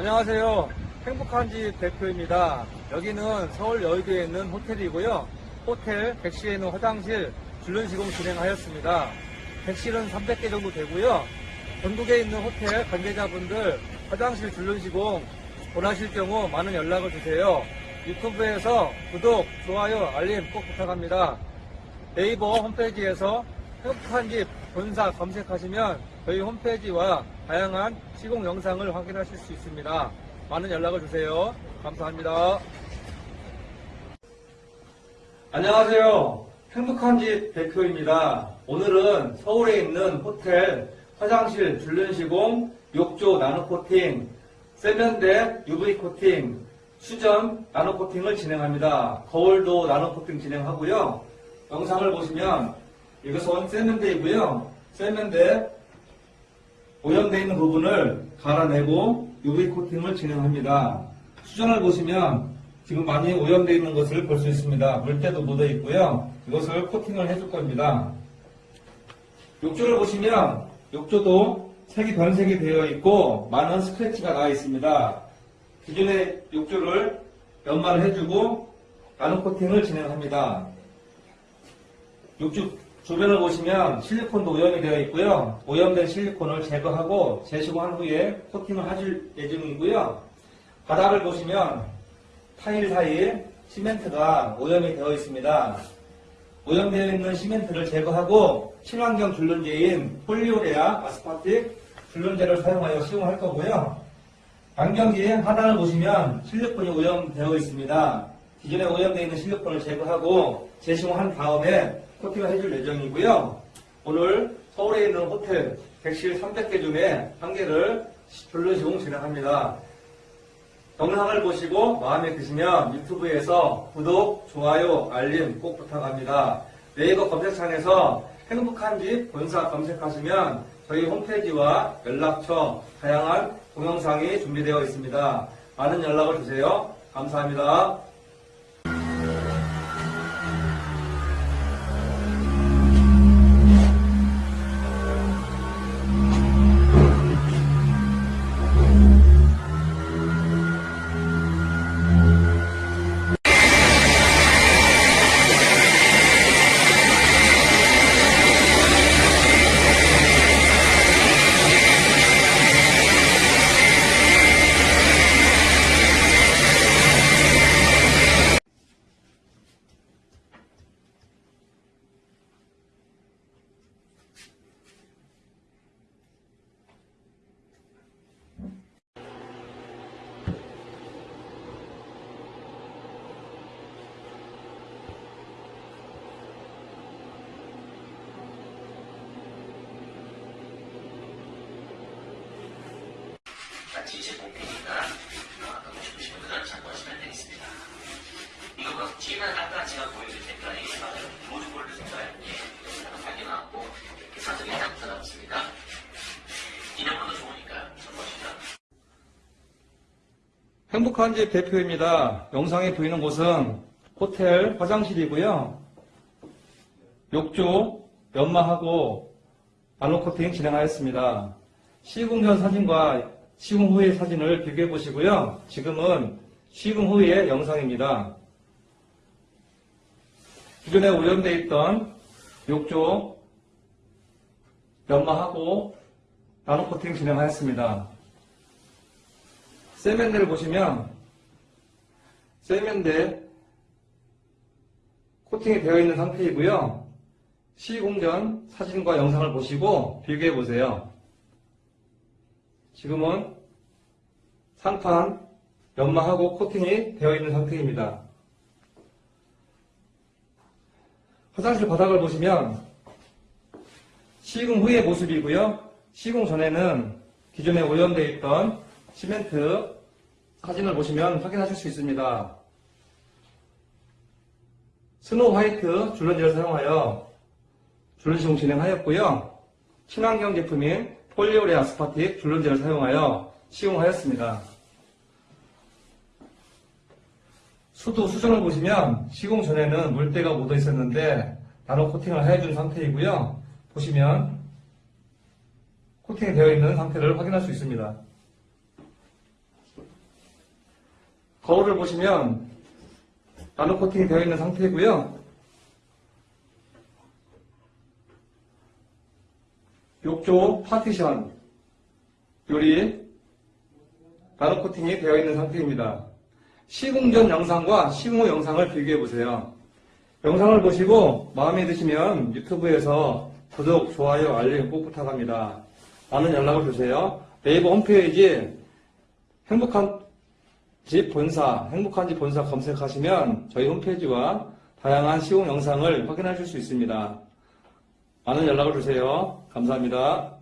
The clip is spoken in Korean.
안녕하세요. 행복한 집 대표입니다. 여기는 서울 여의도에 있는 호텔이고요. 호텔 객실에 있는 화장실 줄눈 시공 진행하였습니다. 객실은 300개 정도 되고요. 전국에 있는 호텔 관계자분들 화장실 줄눈 시공 원하실 경우 많은 연락을 주세요. 유튜브에서 구독, 좋아요, 알림 꼭 부탁합니다. 네이버 홈페이지에서 행복한 집 본사 검색하시면 저희 홈페이지와 다양한 시공 영상을 확인하실 수 있습니다. 많은 연락을 주세요. 감사합니다. 안녕하세요. 행복한 집 대표입니다. 오늘은 서울에 있는 호텔 화장실 줄눈 시공, 욕조 나노 코팅, 세면대 UV 코팅, 수전 나노 코팅을 진행합니다. 거울도 나노 코팅 진행하고요. 영상을 보시면 이것은 세면대이고요. 세면대 오염되어 있는 부분을 갈아내고 UV 코팅을 진행합니다. 수전을 보시면 지금 많이 오염되어 있는 것을 볼 수 있습니다. 물때도 묻어 있고요. 이것을 코팅을 해줄 겁니다. 욕조를 보시면 욕조도 색이 변색이 되어 있고 많은 스크래치가 나 있습니다. 기존의 욕조를 연마를 해주고 나노 코팅을 진행합니다. 욕조 주변을 보시면 실리콘도 오염이 되어 있고요. 오염된 실리콘을 제거하고 재시공한 후에 코팅을 해줄 예정이고요. 바닥을 보시면 타일 사이에 시멘트가 오염이 되어 있습니다. 오염되어 있는 시멘트를 제거하고 친환경 줄눈제인 polyurea aspartic 줄눈제를 사용하여 시공할 거고요. 안경기 하단을 보시면 실리콘이 오염되어 있습니다. 기존에 오염되어 있는 실리콘을 제거하고 재시공한 다음에 코팅을 해줄 예정이고요. 오늘 서울에 있는 호텔 객실 300개 중에 한 개를 줄눈 시공 진행합니다. 영상을 보시고 마음에 드시면 유튜브에서 구독, 좋아요, 알림 꼭 부탁합니다. 네이버 검색창에서 행복한 집 본사 검색하시면 저희 홈페이지와 연락처, 다양한 동영상이 준비되어 있습니다. 많은 연락을 주세요. 감사합니다. 목표니까 아까 보시고 싶은 그런 참고하시면 되겠습니다. 이거 뭐 지금 아까 제가 보여드린 맞아요. 로즈골드 색깔 예, 하나 밝게 나왔고 사석에 딱 들어갔습니다. 기념으로 좋으니까 참고하시면 행복한 집 대표입니다. 영상에 보이는 곳은 호텔 화장실이고요. 욕조 연마하고 나노 코팅 진행하였습니다. 시공 전 사진과 시공 후의 사진을 비교해 보시고요. 지금은 시공 후의 영상입니다. 기존에 오염되어 있던 욕조 연마하고 나노 코팅 진행하였습니다. 세면대를 보시면 세면대 코팅이 되어 있는 상태이고요. 시공 전 사진과 영상을 보시고 비교해 보세요. 지금은 상판 연마하고 코팅이 되어 있는 상태입니다. 화장실 바닥을 보시면 시공 후의 모습이고요. 시공 전에는 기존에 오염되어 있던 시멘트 사진을 보시면 확인하실 수 있습니다. snow white 줄눈제를 사용하여 줄눈 시공 진행하였고요. 친환경 제품인 polyurea aspartic 줄눈제를 사용하여 시공하였습니다. 수도 수전을 보시면 시공 전에는 물때가 묻어 있었는데 나노 코팅을 해준 상태이고요. 보시면 코팅이 되어 있는 상태를 확인할 수 있습니다. 거울을 보시면 나노 코팅이 되어 있는 상태고요. 욕조 파티션 요리 나노 코팅이 되어 있는 상태입니다. 시공 전 영상과 시공 후 영상을 비교해 보세요. 영상을 보시고 마음에 드시면 유튜브에서 구독, 좋아요, 알림 꼭 부탁합니다. 많은 연락을 주세요. 네이버 홈페이지 행복한 집 본사, 행복한 집 본사 검색하시면 저희 홈페이지와 다양한 시공 영상을 확인하실 수 있습니다. 많은 연락을 주세요. 감사합니다.